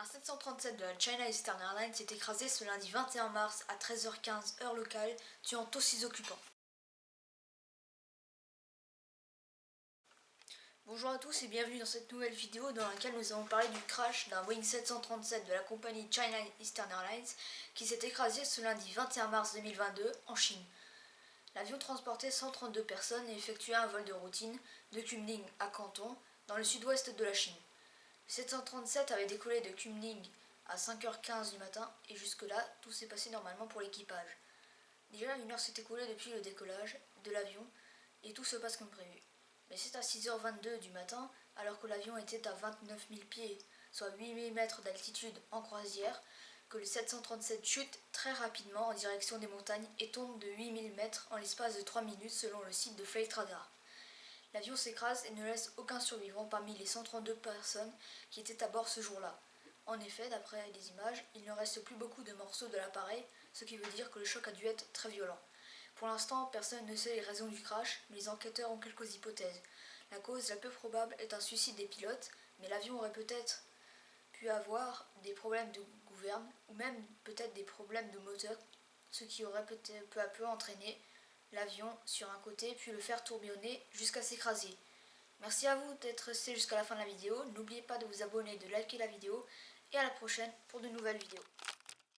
Un 737 de la China Eastern Airlines s'est écrasé ce lundi 21 mars à 13h15 heure locale, tuant tous ses occupants. Bonjour à tous et bienvenue dans cette nouvelle vidéo dans laquelle nous allons parler du crash d'un Boeing 737 de la compagnie China Eastern Airlines qui s'est écrasé ce lundi 21 mars 2022 en Chine. L'avion transportait 132 personnes et effectuait un vol de routine de Kunming à Canton dans le sud-ouest de la Chine. 737 avait décollé de Kunming à 5h15 du matin et jusque-là, tout s'est passé normalement pour l'équipage. Déjà, une heure s'est écoulée depuis le décollage de l'avion et tout se passe comme prévu. Mais c'est à 6h22 du matin, alors que l'avion était à 29 000 pieds, soit 8000 mètres d'altitude en croisière, que le 737 chute très rapidement en direction des montagnes et tombe de 8000 mètres en l'espace de 3 minutes selon le site de Flight Radar. L'avion s'écrase et ne laisse aucun survivant parmi les 132 personnes qui étaient à bord ce jour-là. En effet, d'après les images, il ne reste plus beaucoup de morceaux de l'appareil, ce qui veut dire que le choc a dû être très violent. Pour l'instant, personne ne sait les raisons du crash, mais les enquêteurs ont quelques hypothèses. La cause la plus probable est un suicide des pilotes, mais l'avion aurait peut-être pu avoir des problèmes de gouverne, ou même peut-être des problèmes de moteur, ce qui aurait peut-être peu à peu entraîné l'avion sur un côté puis le faire tourbillonner jusqu'à s'écraser. Merci à vous d'être resté jusqu'à la fin de la vidéo. N'oubliez pas de vous abonner, de liker la vidéo et à la prochaine pour de nouvelles vidéos.